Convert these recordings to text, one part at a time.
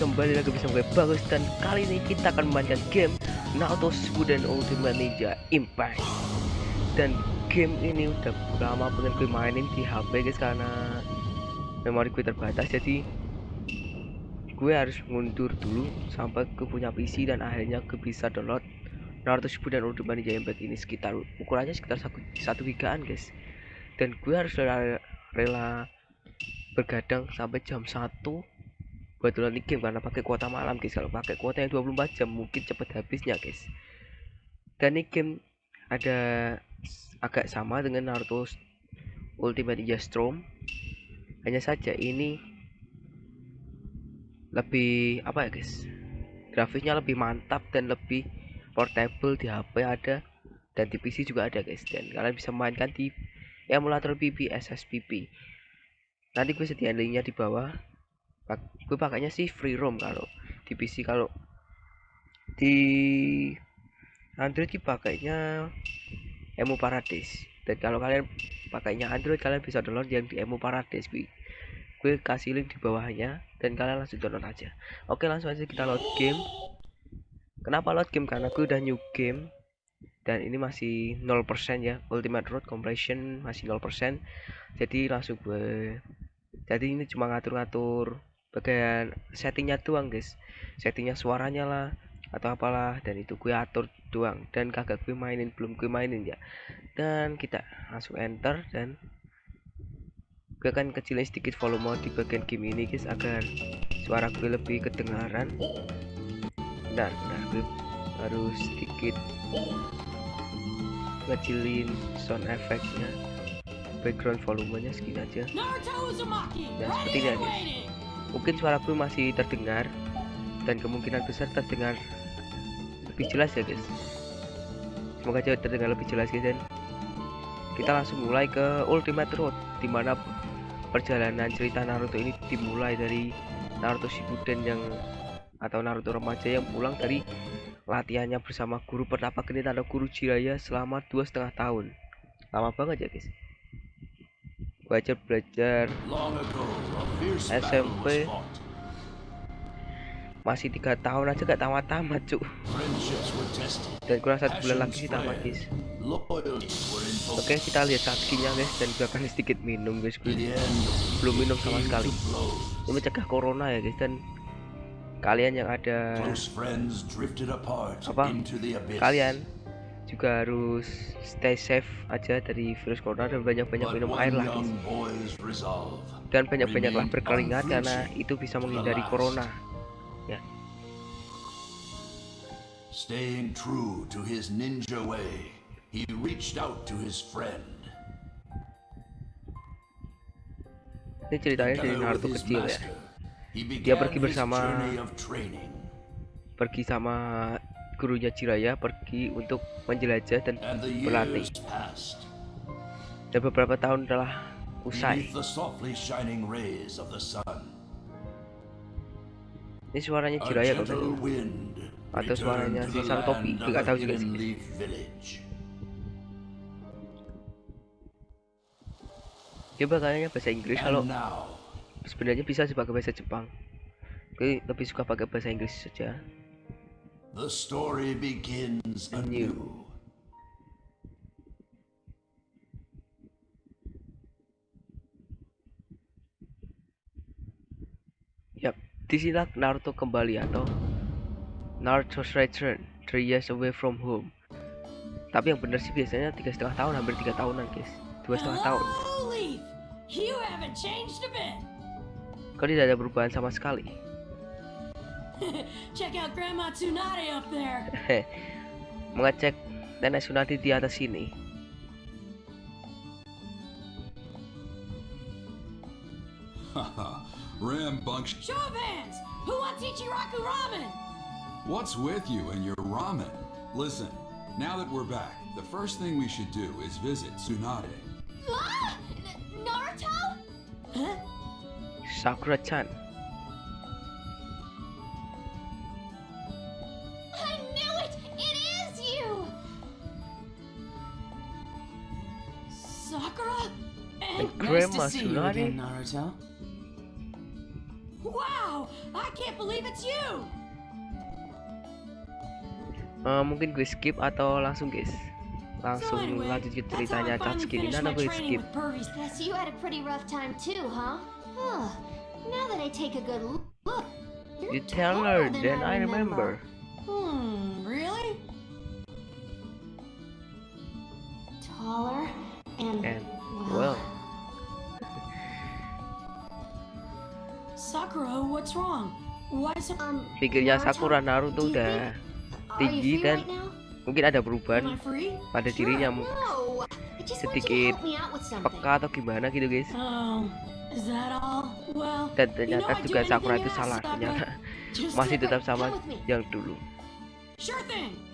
kembali lagi bersama gue Bagus dan kali ini kita akan memainkan game Naruto Shippuden Ultimate Ninja Impact. Dan game ini udah lama pengen gue mainin di HP guys karena memori gue terbatas jadi gue harus mundur dulu sampai ke punya PC dan akhirnya gue bisa download Naruto Shippuden Ultimate Ninja Impact ini sekitar ukurannya sekitar satu, satu gigaan guys. Dan gue harus rela, rela bergadang sampai jam 1 buat download game karena pakai kuota malam guys. Kalau pakai kuota yang 24 jam mungkin cepet habisnya guys. Dan ini game ada agak sama dengan Naruto Ultimate Ninja Storm. Hanya saja ini lebih apa ya guys? Grafisnya lebih mantap dan lebih portable di HP ada. Dan di PC juga ada guys. Dan kalian bisa mainkan di emulator PP SSPP nanti gue sediain linknya di bawah gue pakainya sih free roam kalau di PC kalau di Android sih pakainya Emu Paradise dan kalau kalian pakainya Android kalian bisa download yang di Emu Paradise gue gue kasih link di bawahnya dan kalian langsung download aja. Oke langsung aja kita load game. Kenapa load game? Karena gue udah new game dan ini masih 0% ya. Ultimate road compression masih 0% jadi langsung gue jadi ini cuma ngatur-ngatur bagian settingnya doang guys. Settingnya suaranya lah atau apalah dan itu gue atur doang. Dan kagak gue mainin belum gue mainin ya. Dan kita langsung enter dan gue akan kecilin sedikit volume di bagian game ini guys agar suara gue lebih kedengaran. Nah, nah gue harus sedikit kecilin sound effectnya. Background volumenya segini aja. Nah seperti ini guys mungkin suaraku masih terdengar dan kemungkinan besar terdengar lebih jelas ya guys. Semoga terdengar lebih jelas guys dan kita langsung mulai ke Ultimate Road di mana perjalanan cerita Naruto ini dimulai dari Naruto Shippuden yang atau Naruto remaja yang pulang dari latihannya bersama guru pertapa genit atau guru Jiraya selama dua setengah tahun. Lama banget ya guys belajar belajar SMP masih tiga tahun aja gak tamat tamat cuk. Dan kurang satu bulan lagi sih tamat guys oke kita lihat saksinya guys dan gue akan sedikit minum guys gue belum minum sama sekali. ini mencegah corona ya guys dan kalian yang ada apa? kalian juga harus stay safe aja dari virus corona dan banyak-banyak minum air lah. dan banyak-banyaklah berkeringat karena itu bisa menghindari corona. Ya. Staying true to his ninja way, he reached out to his friend. Ini ceritanya dari Naruto kecil ya. Dia pergi bersama pergi sama gurunya Jiraya pergi untuk menjelajah dan berlatih. Dan beberapa tahun telah usai. Ini suaranya Jiraya kalau atau suaranya si Sang Topi, nggak tahu juga sih. Coba kayaknya bahasa Inggris kalau sebenarnya bisa sih pakai bahasa Jepang. Tapi lebih suka pakai bahasa Inggris saja. The story begins anew. Yap, di sinilah Naruto kembali atau Naruto's return three years away from home. Tapi yang benar sih biasanya tiga setengah tahun, hampir tiga tahunan guys, dua setengah tahun. Kau tidak ada perubahan sama sekali. Check out Grandma Tsunade up there. Mengecek nenek Tsunade di atas sini. Rambunctious. Show of hands! Who wants Ichiraku ramen? What's with you and your ramen? Listen, now that we're back, the first thing we should do is visit Tsunade. Ah! Naruto? Huh? Sakura-chan. Sakura? And Grandma nice Tsunade? Again, Naruto. Wow, I can't believe it's you. Uh, mungkin gue skip atau langsung guys langsung So anyway, lanjut ke ceritanya I finally Chatsuki ini nah gue skip you had a pretty rough time too, huh? Now that I take a good look, you're you tell her taller than then I remember Hmm, really? Taller and, and well, Sakura, what's wrong? Why so um, pikirnya Sakura Naruto udah are tinggi dan mungkin ada perubahan pada dirinya no. Sedikit peka atau gimana gitu guys. Oh, is? Well, dan you know ternyata juga Sakura itu salah ternyata masih tetap sama yang dulu. Sure thing.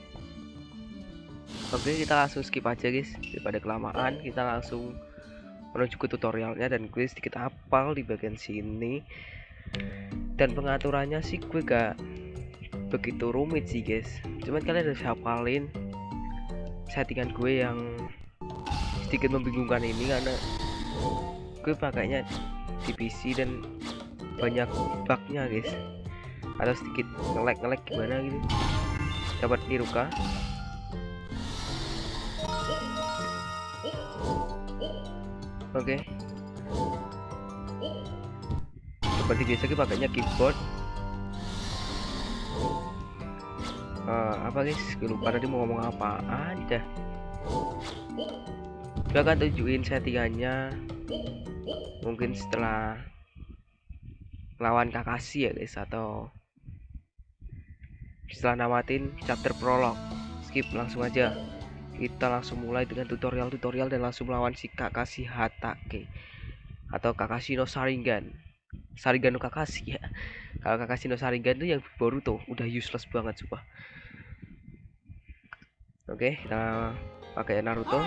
Oke kita langsung skip aja guys. Daripada kelamaan kita langsung menuju ke tutorialnya dan gue sedikit hafal di bagian sini. Dan pengaturannya sih gue gak begitu rumit sih guys. Cuman kalian harus hafalin settingan gue yang sedikit membingungkan ini karena gue pakainya di PC dan banyak bugnya guys. Atau sedikit nge-lag nge-lag gimana gitu. Dapat Iruka oke. Seperti biasa kita pakainya keyboard. Eh, apa guys? Lupa tadi mau ngomong apa aja. Gue akan tunjukin settingannya. Mungkin setelah lawan Kakashi ya guys atau setelah namatin chapter prolog. Skip langsung aja kita langsung mulai dengan tutorial-tutorial dan langsung melawan si Kakashi Hatake atau Kakashi no Sharingan. Sharingan no Kakashi ya. Kalau Kakashi no Sharingan itu yang Boruto udah useless banget sumpah. Oke kita pakai Naruto.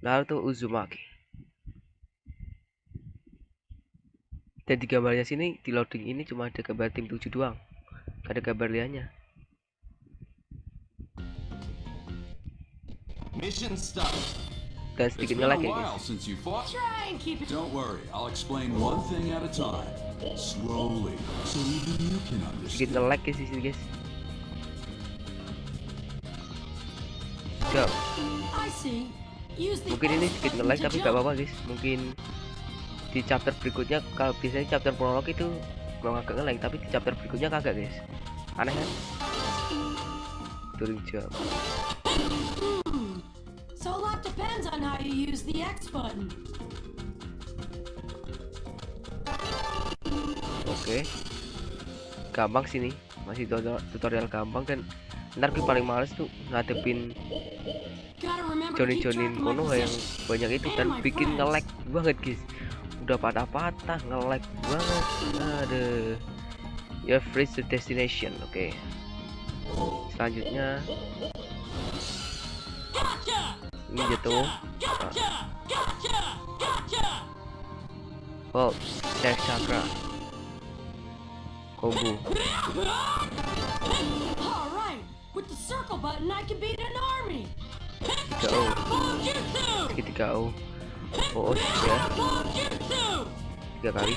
Naruto Uzumaki. Dan di gambarnya sini di loading ini cuma ada gambar tim 7 doang. Gak ada gambar liannya Mission start. dan It's sedikit been nge-lag a ya while guys since you fought. Try and keep it. Don't worry, I'll explain one thing at a time. Slowly, so even you can sedikit understand. nge-lag guys di sini guys go mungkin ini sedikit nge-lag to tapi gak apa-apa guys mungkin di chapter berikutnya kalau biasanya chapter prolog itu kalau agak nge-lag tapi di chapter berikutnya kagak guys aneh kan during jump Hmm. So a lot depends on how you use the X button. oke. Gampang sini. Masih tutorial, gampang dan ntar gue paling males tuh ngadepin Gotta remember to Johnny keep track Johnny of my Kono yang banyak itu dan bikin nge-lag banget guys. Udah patah-patah nge-lag banget. Aduh. Ya freeze to destination. Oke. Selanjutnya. Gotcha! Ini! Gotcha! oh dash chakra. 3O Bomb jutsu! sedikit 3O oh, oh tiga tiga kali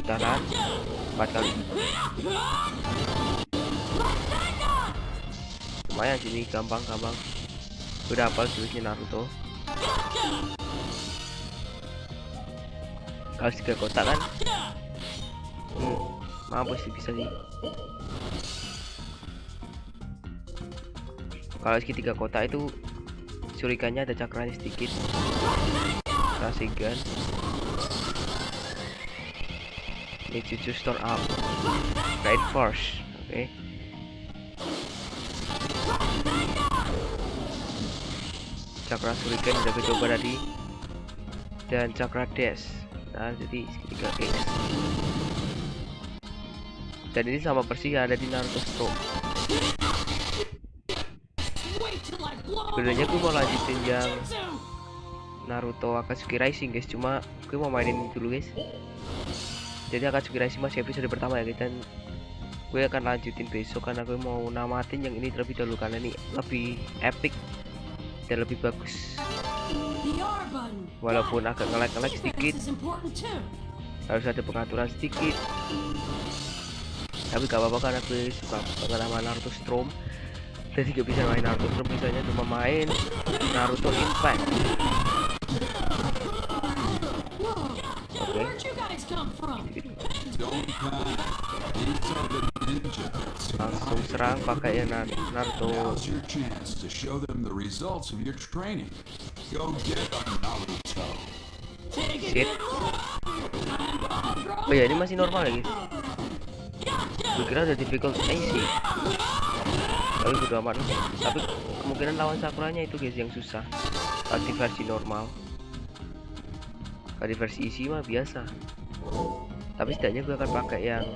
putaran empat kali lumayan sini gampang gampang udah hafal jurusnya Naruto. Kalau tiga kotak kan? Hmm, mampus sih bisa sih. Kalau segitiga kotak itu surikannya ada cakranya sedikit. Rasengan ini cucu store up. Right force oke cakra surikan udah gue coba tadi dan cakra dash nah jadi segitiga X dan ini sama persis yang ada di Naruto Stone sebenarnya gue mau lanjutin yang! Naruto Akatsuki Rising guys. Cuma gue mau mainin ini dulu guys. Jadi Akatsuki Rising masih episode pertama ya guys. Dan gue akan lanjutin besok karena gue mau namatin yang ini terlebih dahulu karena ini lebih epic dan lebih bagus. Walaupun agak ngelag-ngelag sedikit. Harus ada pengaturan sedikit. Tapi gak apa-apa karena gue suka banget sama Naruto Storm. Jadi gak bisa main Naruto Storm bisanya cuma main Naruto Impact. Oke. Where'd serang pakai ya Nar- Naruto. Now's your chance to show them the results of your training. Go get them, Naruto. Shit. Oh ya ini masih normal guys Gue kira udah difficult. Easy Tapi bodo amat Tapi kemungkinan lawan Sakuranya itu guys yang susah. Kalau di versi normal. Kalau di versi easy mah biasa. Tapi setidaknya gue akan pakai yang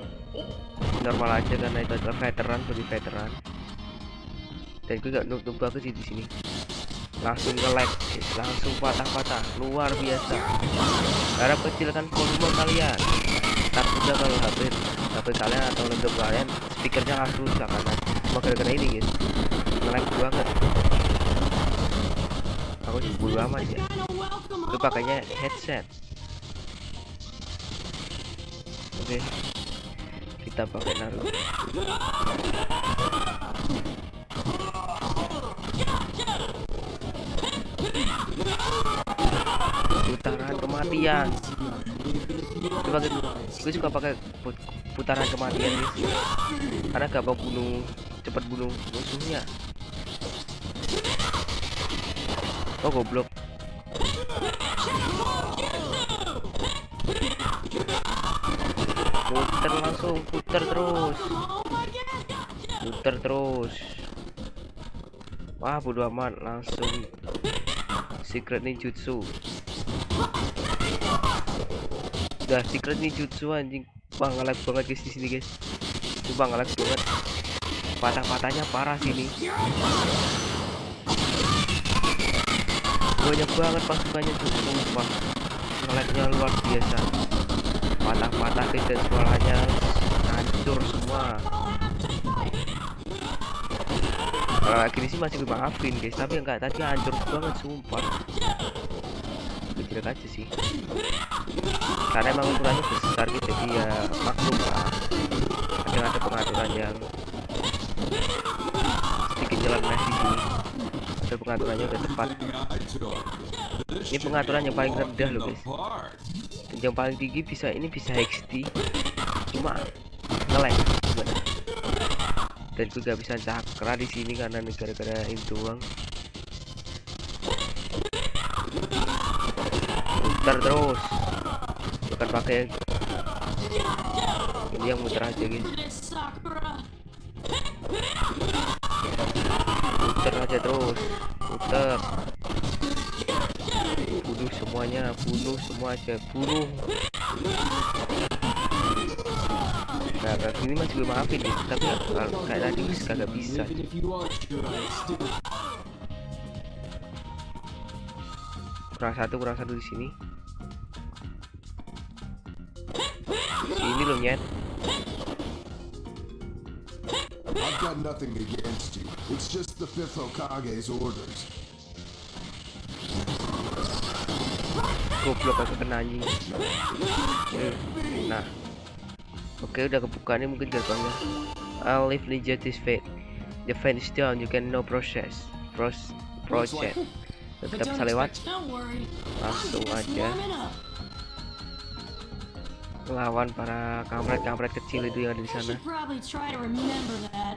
normal aja karena itu adalah veteran bagi veteran. Dan gue gak noob banget sih di sini. Langsung ke lag guys. langsung patah-patah. Luar biasa. Harap kecilkan volume kalian. Takutnya kalau HP HP kalian atau laptop kalian speakernya langsung rusak karena cuma gara-gara ini guys. Ngelag banget. Aku sih bodo amat ya. Gue pakainya headset. Oke kita pakai Naruto putaran kematian. Gue pakai gue suka pakai put- putaran kematian guys karena gampang bunuh cepat bunuh musuhnya. Oh goblok langsung puter terus. Puter terus. Wah bodo amat langsung. Secret ninjutsu. Udah secret ninjutsu anjing. Wah ngelag banget guys di sini guys. Coba ngelag banget. Patah-patahnya parah sini. Banyak banget pasukannya tuh sumpah. Ngelagnya luar biasa. Patah-patah dan suaranya hancur semua. Kalau lagi ini sih masih gue maafin guys. Tapi enggak tadi hancur banget sumpah. Kecil aja sih. Karena emang ukurannya besar gitu jadi ya maklum lah. Kadang ada pengaturan yang sedikit nyeleneh di sini ada pengaturannya udah tepat. Ini pengaturan yang paling rendah loh guys. Yang paling tinggi bisa ini bisa XD cuma gimana dan gue gak bisa cakra di sini karena ini gara-gara ini doang muter terus. Bukan pakai ini yang muter aja guys. Puter aja terus. Puter bunuh semuanya bunuh semua aja. Bunuh gini masih gue maafin ya tapi kalau kayak tadi kagak bisa. Kurang satu kurang satu di sini. Sini loh nyet I've got nothing against you. It's just the fifth Hokage's orders. goblok aku kena anjing. Eh, nah oke udah kebuka nih mungkin gerbangnya I'll leave ninja this fate the fate is down you can no process. Pros project. Don't bisa lewat. langsung aja. lawan para kampret-kampret kecil itu yang ada di sana.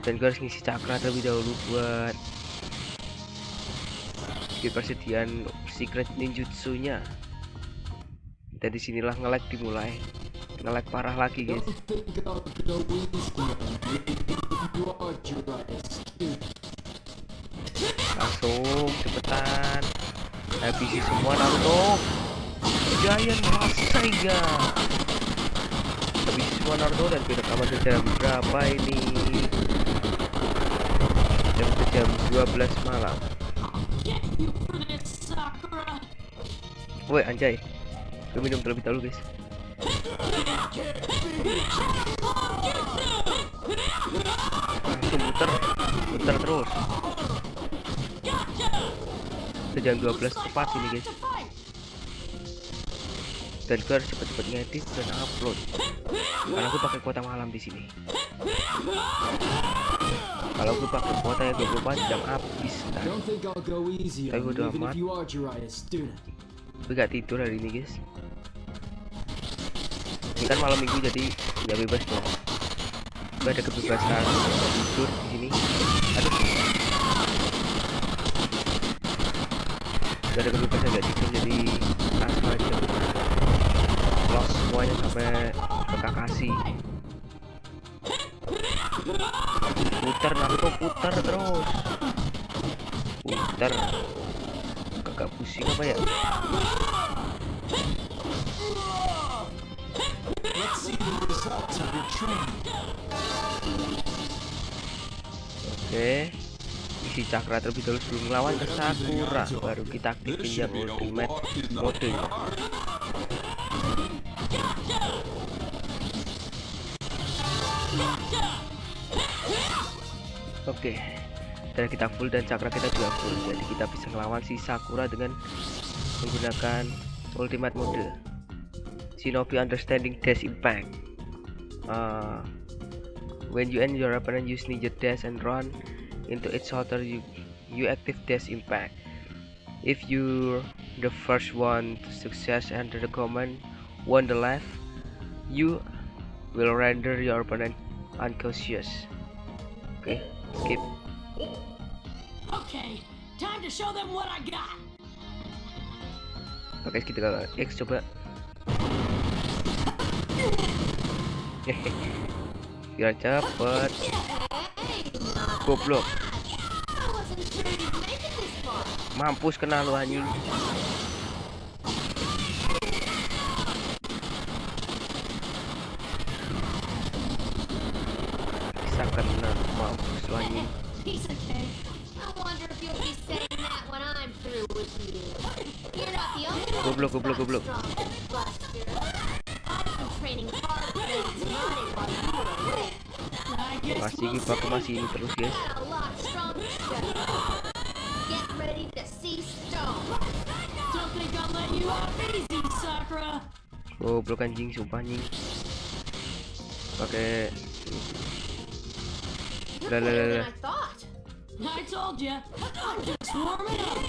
dan gue harus ngisi cakra terlebih dahulu buat di persediaan secret ninjutsunya. Dan di sinilah ngelag dimulai ngelag parah lagi guys. Langsung cepetan. Habisi semua Naruto. Giant Rasaiga habisi semua Naruto dan kita aman jam berapa ini? Jam jam 12 malam. Woi anjay. Gue minum terlebih dahulu guys langsung muter muter terus udah jam 12 tepat sini guys. Dan gue harus cepet-cepet ngedit dan upload. Karena gue pakai kuota malam di sini. Kalau gue pakai kuota ya 24 jam habis. On you, udah amat. gue gak tidur hari ini guys ini kan malam minggu jadi nggak bebas dong gue ada kebebasan tidur di sini. Aduh. Gue ada kebebasan nggak tidur jadi langsung aja. Lost semuanya sampai ke Kakashi. Putar Naruto putar terus. Putar. Kagak pusing apa ya Let's see the results of your training. Oke isi cakra terlebih dahulu sebelum melawan ke Sakura baru kita be no ultimate park. oke dan kita full dan cakra kita juga full jadi kita bisa melawan si Sakura dengan menggunakan ultimate mode Shinobi understanding dash impact Uh, when you and your opponent use ninja dash and run into its shoulder you you active dash impact if you're the first one to success enter the command one the left you will render your opponent unconscious. Okay, skip. Okay, time to show them what I got. oke kita X coba biar cepet. Goblok. Mampus kena lu anjing. Bisa kena mampus lu anjing. Piece of cake. Think I'll let you off easy, Sakura. goblok anjing sumpah anjing pakai Lah.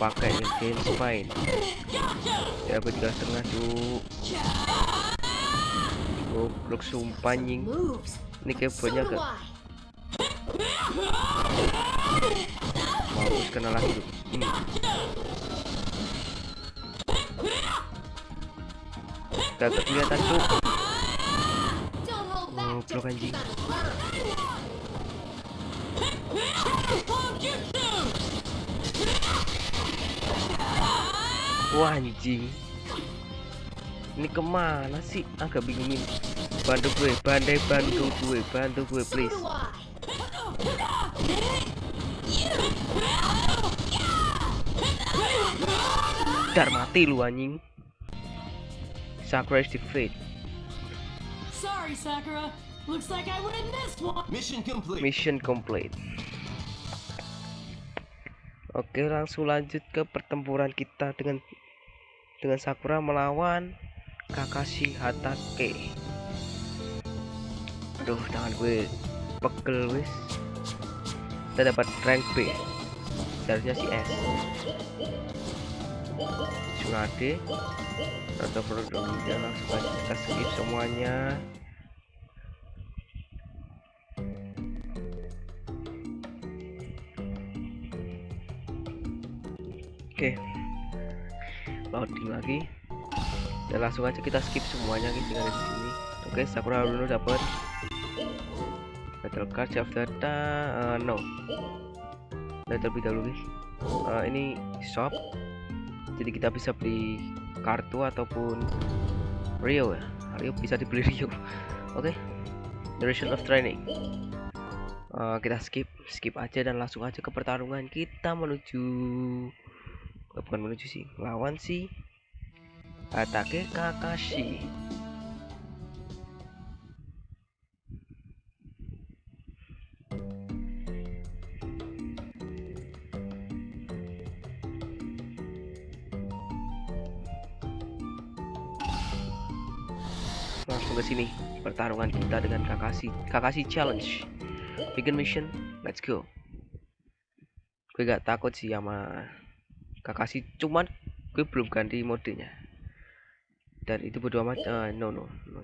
Pakai intense spine ya tiga setengah cuk goblok sumpah Moves. ini kayak banyak I. mampus kena lagi tuh hmm. Kelihatan cuk Don't hold back Oh, just blok anjing. Wah anjing Ini ke mana sih Agak bingungin Bantu gue Bandai bantu gue Bantu gue please. Dar mati lu anjing Sakura is defeat Sorry, Sakura. Looks like I win this one. Mission complete. Mission complete Oke langsung lanjut ke pertempuran kita dengan dengan Sakura melawan Kakashi Hatake. Aduh tangan gue pegel wis. Kita dapat rank B. Seharusnya si S. Tsunade. Atau produk langsung aja kita skip semuanya. Oke. Loading lagi. Dan langsung aja kita skip semuanya guys yang di sini. Oke, Sakura dulu dapat battle card save data eh, no. Dan terlebih dahulu guys. Eh, ini shop. Jadi kita bisa beli kartu ataupun Rio ya. Rio bisa dibeli Rio. Oke. Duration of training. Eh, kita skip, skip aja dan langsung aja ke pertarungan kita menuju Eh, bukan menuju sih lawan si Atake Kakashi. Langsung ke sini pertarungan kita dengan Kakashi. Kakashi challenge. Begin mission let's go. Gue gak takut sih sama Kakashi cuman gue belum ganti modenya dan itu bodo amat uh, no no no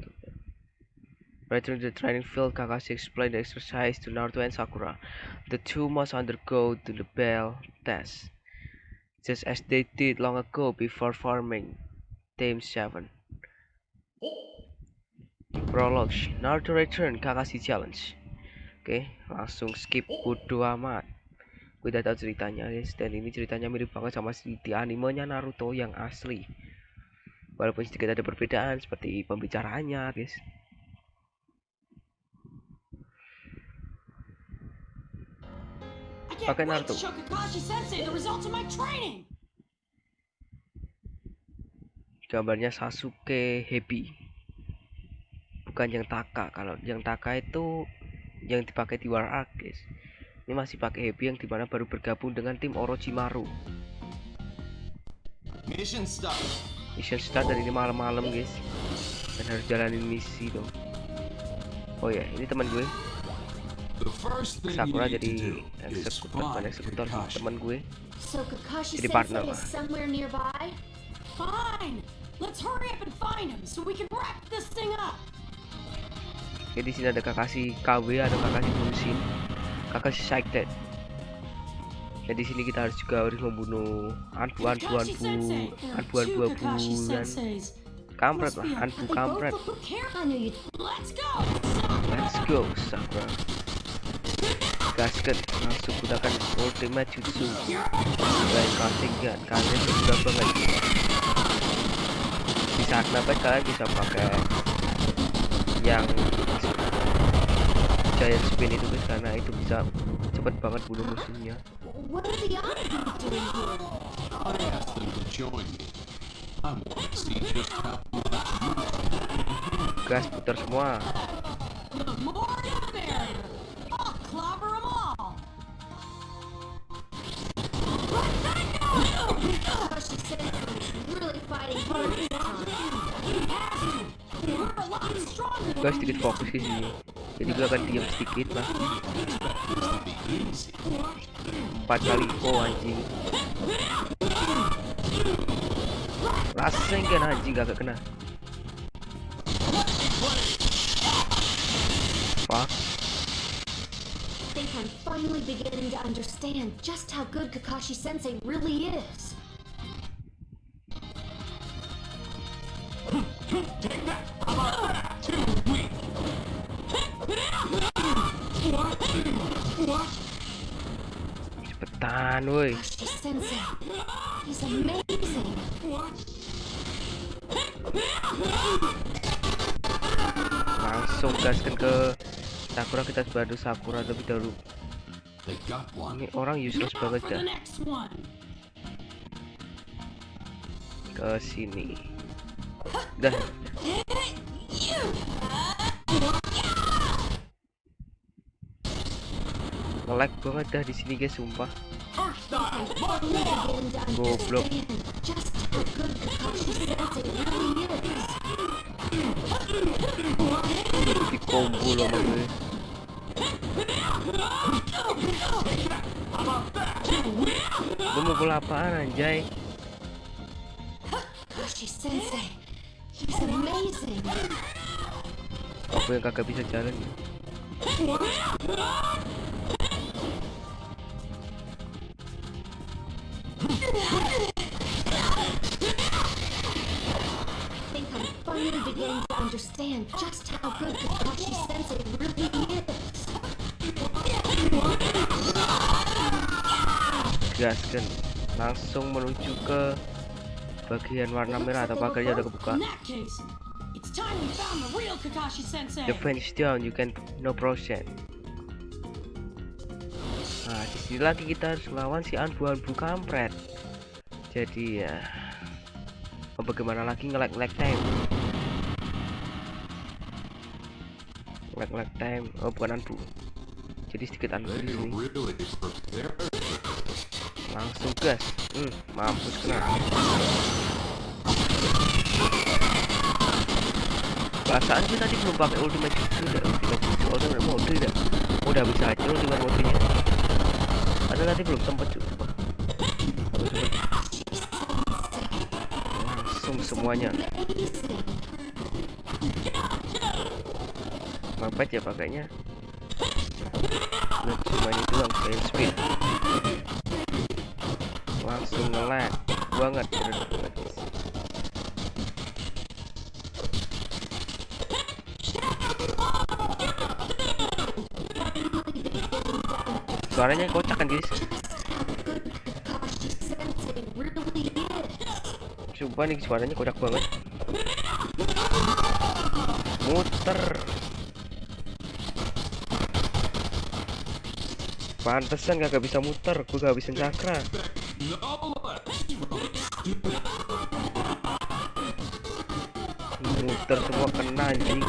Return to the training field, Kakashi explained the exercise to Naruto and Sakura. The two must undergo to the bell test, just as they did long ago before forming Team 7. Prologue, Naruto Return, Kakashi Challenge. Oke, langsung skip bodo amat. Gue udah tahu ceritanya guys, dan ini ceritanya mirip banget sama si di animenya Naruto yang asli. Walaupun sedikit ada perbedaan seperti pembicaraannya guys. Pakai Naruto. gambarnya Sasuke happy bukan yang Taka kalau yang Taka itu yang dipakai di War Arc guys ini masih pakai happy yang di mana baru bergabung dengan tim Orochimaru Mission start. mission start dari ini malam-malam guys dan harus jalanin misi dong oh ya ini teman gue Sakura jadi eksekutor eksekutor teman gue So Kakashi Jadi partner lah. Fine. Let's hurry up and find him so we can wrap this thing up. Oke di sini ada Kakashi KW atau Kakashi Bunshin Kakashi Psyched dan di sini kita harus juga harus membunuh anbu anbu anbu anbu anbu anbu dan kampret lah anbu kampret. Let's go. Sakura. Gaskan langsung gunakan ultimate jutsu. Dan casting gun kalian sudah banget di saat nabet kalian bisa pakai yang giant spin itu guys karena itu bisa cepet banget bunuh musuhnya gas putar semua really fighting hard this time. We sedikit fokus be. sini jadi gue akan diam sedikit lah empat kali oh anjing rasanya kan anjing gak kena fuck finally beginning to understand just how good Kakashi Sensei really is. Cepetan woi langsung gaskan ke? Sakura kita bantu Sakura lebih dahulu. Ini orang useless banget dah ke sini. Dah ngelag banget dah di sini guys sumpah Goblok. di combo loh sama gue Gue mukul apaan anjay. Aku yang kagak bisa jalan ya understand just how good Kakashi Sensei really is. Gaskan Langsung menuju ke Bagian warna merah atau pagarnya udah kebuka the. Defense down you can no process Nah di sini lagi kita harus melawan si anbu-anbu kampret Jadi ya Bagaimana lagi nge-lag-lag time Lag-lag time Oh bukan anbu Jadi sedikit really prepared. langsung gas. Hmm, mampus kena. Perasaan gue tadi belum pakai ultimate jutsu dah ultimate ultimate mode dah udah bisa aja ultimate modenya. Ada tadi belum sempet juga langsung semuanya mampet ya pakainya. Nah, semuanya doang selain speed. Langsung ngelag. Banget suaranya kocak kan guys. Sumpah nih suaranya kocak banget. Muter Pantesan kagak bisa muter, gue gak bisa cakra. Muter semua kena anjing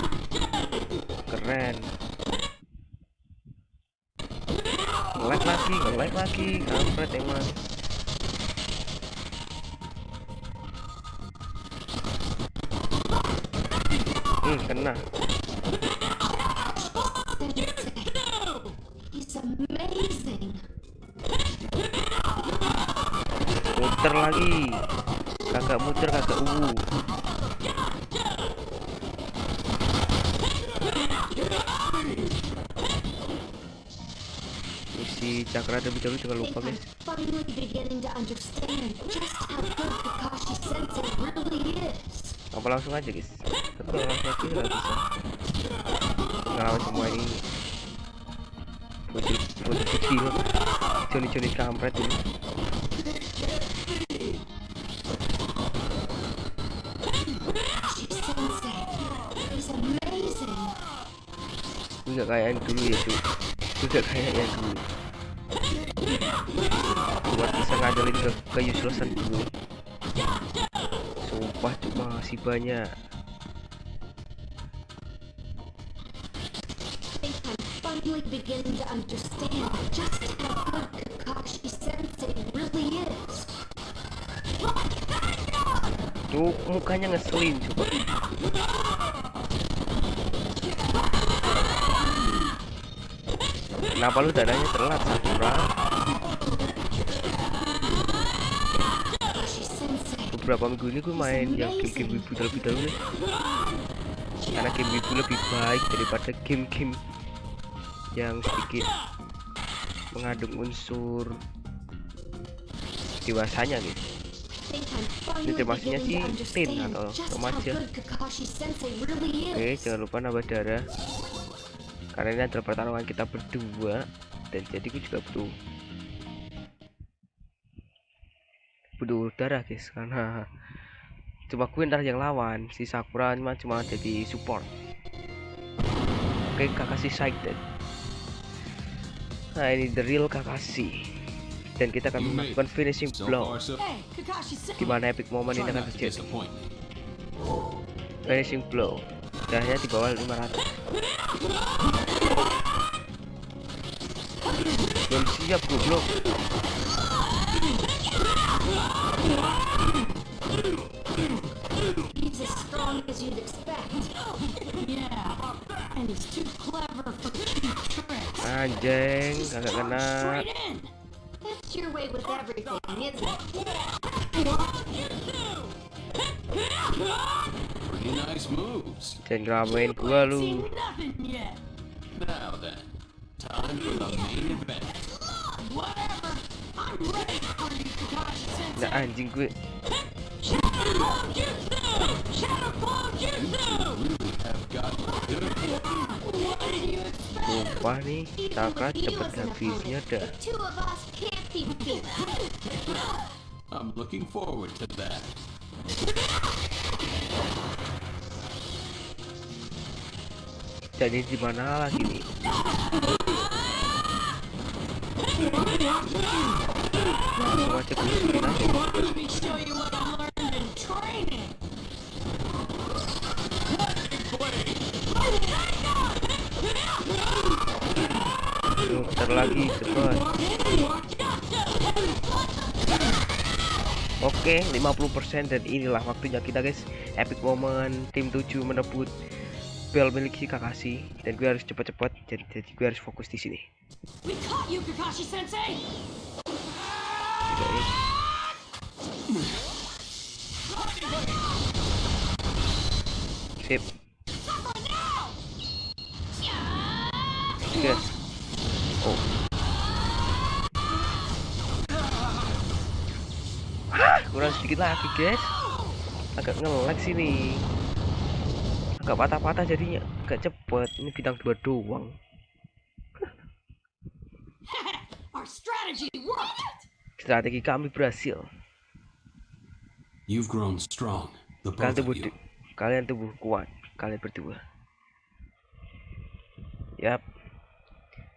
just how good Kakashi Sensei really is. apa langsung aja guys? Tapi langsung aja nggak bisa. Ngelawan semua ini. Bocil bocil kecil. Joni kampret ini kayak yang dulu ya cuy gak kayak yang dulu. Buat bisa ngandelin ke ke uselessan gue sumpah cuma masih banyak. I think I'm finally beginning to understand just how good Kakashi Sensei really is. tuh mukanya ngeselin coba kenapa lu dananya telat Sakura? Beberapa minggu ini gue main yang game-game wibu terlebih dahulu. Karena game wibu lebih baik daripada game-game yang sedikit mengandung unsur dewasanya gitu. I think I'm finally termasuknya sih understand atau remaja. really oke jangan lupa nambah darah karena ini adalah pertarungan kita berdua dan jadi gue juga butuh butuh darah guys karena cuma gue ntar yang lawan si Sakura cuma cuma jadi support. Oke Kakashi Saiden nah ini the real Kakashi. Dan kita akan melakukan finishing blow. Sensei. gimana epic moment ini akan terjadi? finishing blow. Darahnya di bawah 500 belum siap goblok He's as strong as you'd expect. Yeah, and he's too clever for cheap tricks. anjing kagak kena Straight in. That's your way with everything, isn't it? Pretty nice moves. jangan ngeramein gua Ain't lu seen. Now then, time for the main event. Whatever. I'm ready for you, Kakashi Sensei. nah anjing gue Shadow Jutsu! Shadow Jutsu! Really have got good. What did you expect? sumpah nih you cepet habisnya dah the two of us can't be beat. I'm looking forward to that. jadi di mana lagi nih langsung aja gue suruhin aja Let me show you what I learned in lagi cepet Oke 50% dan inilah waktunya kita guys. Epic moment tim 7 menebut bel milik si Kakashi dan gue harus cepet-cepet jadi, jadi gue harus fokus di sini. You, Kakashi Sensei! Sip. Oke. oh. Hah, kurang sedikit lagi guys. Agak ngelek sini agak patah-patah jadinya. Agak cepet. Ini bintang dua doang. Our strategy worked! strategi kami berhasil. You've grown strong, the kalian tubuh of you. kalian tubuh kuat kalian berdua. Yap.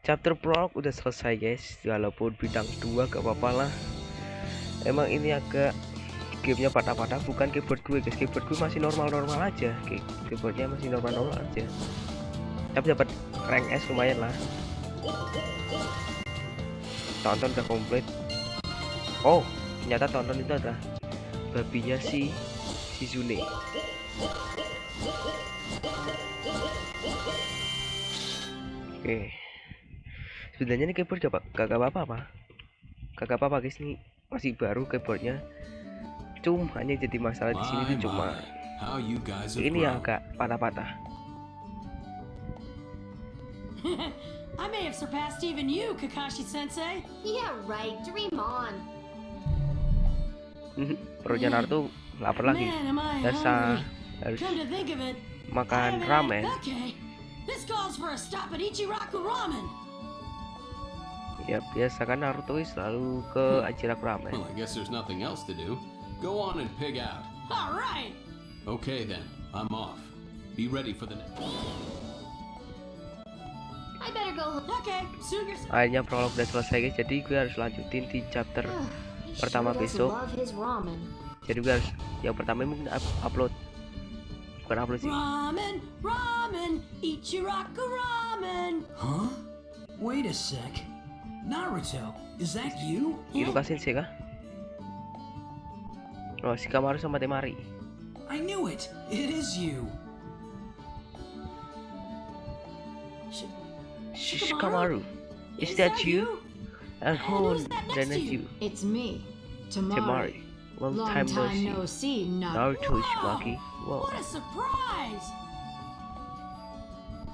Chapter prolog udah selesai guys. Walaupun bintang dua gak apa-apa lah. Emang ini agak gamenya patah-patah bukan keyboard gue guys. Keyboard gue masih normal-normal aja. Key- keyboardnya masih normal-normal aja. Tapi dapat rank S lumayan lah. Tonton udah komplit. Oh ternyata tonton itu adalah babinya si si Zune. Oke. Sebenarnya ini keyboard gak, gak apa-apa kagak apa-apa guys. Ini masih baru keyboardnya cuma hanya jadi masalah di sini tuh cuma ini yang agak patah-patah I may have surpassed even you, Kakashi Sensei. Yeah, right. Dream on. perutnya Naruto lapar lagi hungry. harus makan ramen this calls for a stop at Ichiraku Ramen. ya biasa kan Naruto selalu ke Ajirak ramen Well, I guess there's nothing else to do. Go on and pig out. All right. Okay then, I'm off. Be ready for the next. I better go. Okay, suit yourself. akhirnya prolog udah selesai guys jadi gue harus lanjutin di chapter He Pertama besok. jadi gue harus yang pertama mungkin up- upload bukan upload sih Ramen, ramen, Ichiraku Ramen. Huh? Wait a sec. Naruto, is that you? Iruka Sensei kah? Oh, Shikamaru sama Temari. I knew it. It is you. Shikamaru, is that you? And who who's that next then to is you? It's me. Temari. Long, Long time, no see. no see, not Naruto Wow. Uzumaki. Wow. What a surprise!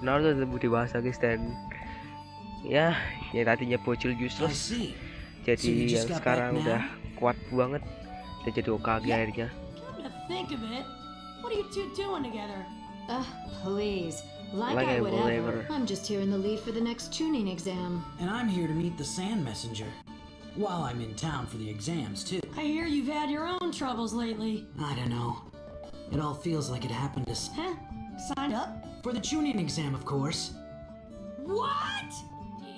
Naruto tumbuh dewasa guys dan ya yang tadinya bocil useless jadi yang sekarang udah kuat banget dan jadi Okage Yeah. akhirnya Come to think of it, what are you two doing together? Ugh, please. Like, Like I, I would ever. ever. I'm just here in the lead for the next tuning exam. And I'm here to meet the Sand Messenger. While I'm in town for the exams, too. I hear you've had your own troubles lately. I don't know. It all feels like it happened to s- Huh? Signed up? For the tuning exam, of course. What?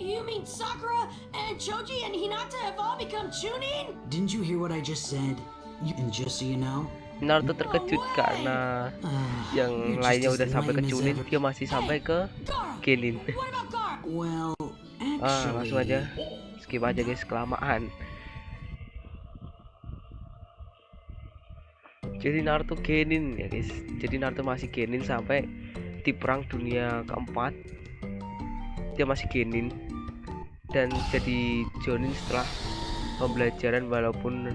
You mean Sakura and Choji and Hinata have all become Chunin? Didn't you hear what I just said? You, and just so you know, Naruto terkejut karena uh, yang lainnya udah sampai ke Chunin ever. dia masih sampai ke! Genin. ah langsung aja. Skip aja guys kelamaan. Jadi Naruto Genin ya guys. Jadi Naruto masih Genin sampai di perang dunia keempat. Dia masih Genin. Dan jadi Jonin setelah pembelajaran walaupun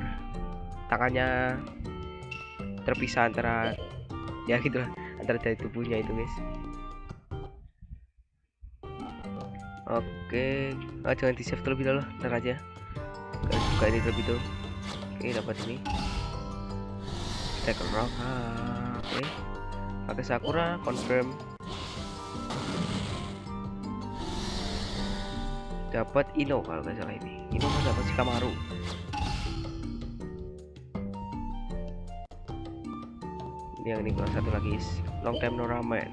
tangannya terpisah antara ya gitulah antara dari tubuhnya itu guys Oke, ah, jangan di save terlebih dahulu, ntar aja. Kita buka ini terlebih dulu. Oke, dapat ini. Take a rock. Oke. Pakai Sakura, confirm. Dapat Ino kalau nggak salah ini. Ino kan dapat si Yang ini kurang satu lagi, long time no ramen.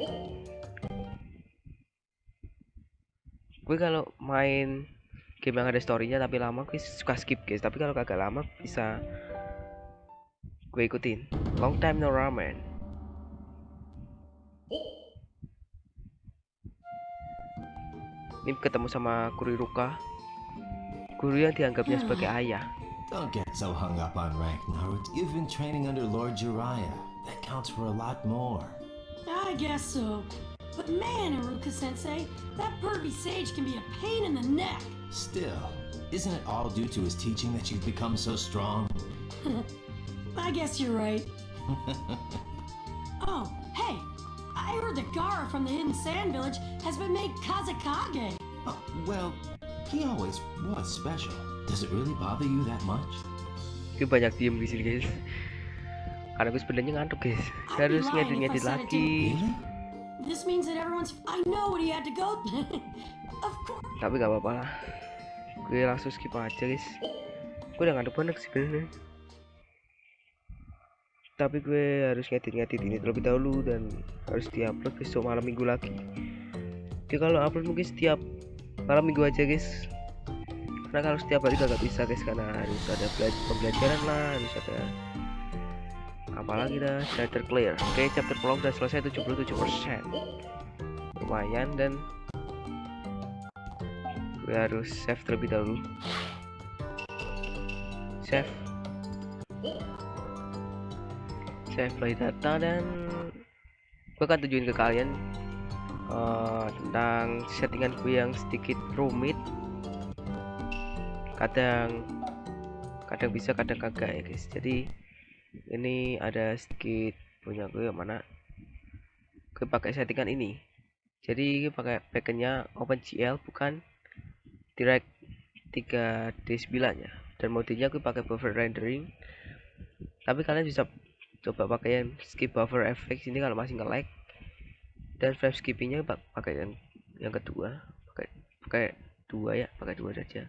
gue kalau main game yang ada storynya tapi lama gue suka skip guys tapi kalau kagak lama bisa gue ikutin long time no ramen ini ketemu sama Kuriruka guru yang dianggapnya sebagai ayah Don't get so hung up on rank, Naruto. You've been training under Lord Jiraiya. That counts for a lot more. I guess so. But man, Iruka Sensei, that pervy sage can be a pain in the neck. Still, isn't it all due to his teaching that you've become so strong? I guess you're right. oh, hey, I heard that Gara from the Hidden Sand Village has been made Kazakage. Oh, well, he always was special. Does it really bother you that much? gue banyak diem di sini guys karena gue sebenarnya ngantuk guys harus ngedit-ngedit lagi? This means that everyone's. I know what he had to go. of course. tapi gak apa-apa lah gue langsung skip aja guys gue udah ngantuk banget sebenarnya tapi gue harus ngedit-ngedit ini terlebih dahulu dan harus diupload besok malam minggu lagi oke kalau upload mungkin setiap malam minggu aja guys karena kalau setiap hari gak bisa guys karena harus ada bela- pembelajaran lah harus ada apalagi dah chapter clear. Oke chapter prolog udah selesai 77% lumayan dan gue harus save terlebih dahulu. Save. Save play data dan gue akan tunjukin ke kalian eh, tentang settingan gue yang sedikit rumit. Kadang kadang bisa kadang kagak ya guys. Jadi ini ada sedikit punya gue yang mana? Gue pakai settingan ini. Jadi gue pakai backendnya OpenGL bukan? Direct 3D9 nya dan modenya gue pakai buffer rendering. Tapi kalian bisa coba pakai yang skip buffer effects ini kalau masih nge-lag. Dan frame skippingnya pak- pakai yang yang kedua. Pakai pakai dua ya pakai dua saja.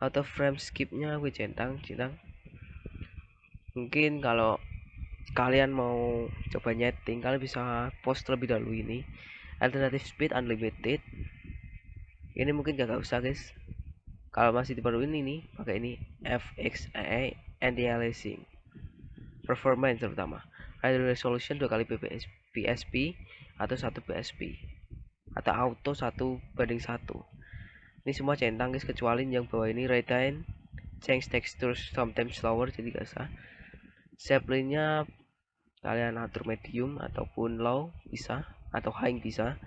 Atau frame skipnya gue centang centang mungkin kalau kalian mau coba nyeting kalian bisa post terlebih dahulu ini. Alternative speed unlimited. Ini mungkin gak usah guys. Kalau masih diperluin ini pakai ini FXAA anti aliasing performance terutama. Radio resolution dua kali PPS, PSP atau satu PSP atau auto satu banding satu. Ini semua centang guys kecuali yang bawah ini retain change texture sometimes slower jadi gak usah Zeppelinnya kalian atur medium ataupun low bisa atau high bisa.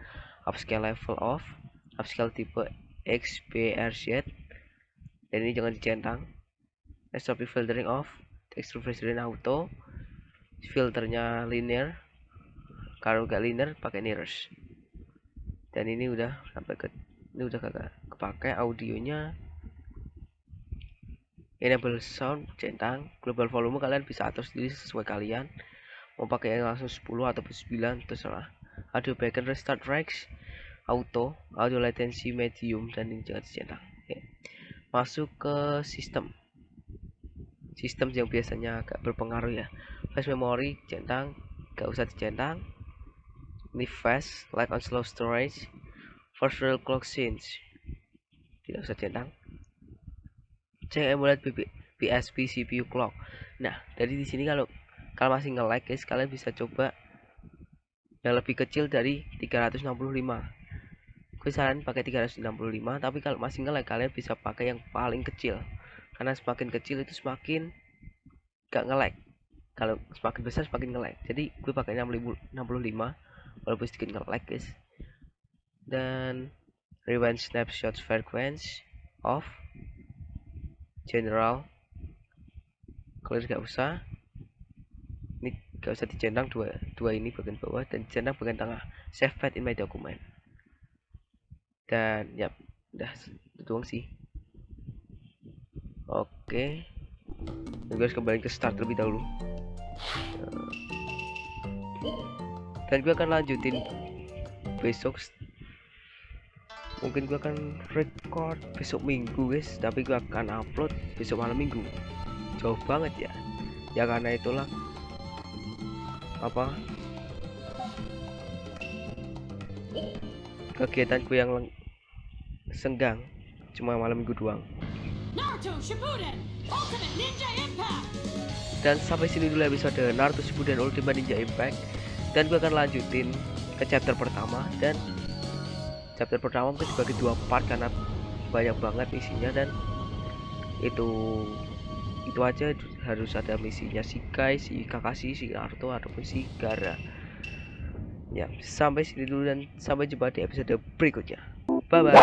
Upscale level off upscale tipe XBRZ dan ini jangan dicentang. SOP filtering off texture filtering auto. Filternya linear kalau nggak linear pakai mirrors. Dan ini udah sampai ke ini udah kagak kepake audionya enable sound centang global volume kalian bisa atur sendiri sesuai kalian. Mau pakai yang langsung 10 ataupun 9 terserah. Audio backend restart tracks auto audio latency medium dan ini jangan dicentang Oke. masuk ke sistem. Sistem yang biasanya agak berpengaruh ya. Flash memory centang gak usah dicentang ini fast like on slow storage. First real clock scenes tidak usah centang cek emulat PSP CPU clock. Nah dari di sini kalau kalau masih nge-lag guys kalian bisa coba yang lebih kecil dari 365 gue saran pakai 365 tapi kalau masih nge-lag kalian bisa pakai yang paling kecil. Karena semakin kecil itu semakin gak nge-lag kalau semakin besar semakin nge-lag jadi gue pakai 65 walaupun sedikit nge-lag guys. Dan rewind snapshot frequency off general. Clear gak usah. Ini gak usah dicentang dua dua ini bagian bawah dan dicentang bagian tengah. Save file in my document. Dan ya udah itu doang sih. Oke. Dan gue harus kembali ke start terlebih dahulu. Dan gue akan lanjutin besok mungkin gue akan record besok minggu guys tapi gue akan upload besok malam minggu. Jauh banget ya. Ya karena itulah apa? Kegiatanku yang leng- senggang cuma malam minggu doang. Dan sampai sini dulu episode Naruto Shippuden Ultimate Ninja Impact. Dan gue akan lanjutin ke chapter pertama dan chapter pertama mungkin dibagi dua part karena banyak banget isinya dan itu itu aja harus ada misinya si Kai, si Kakashi, si Naruto ataupun si Gara. Ya sampai sini dulu dan sampai jumpa di episode berikutnya. Bye bye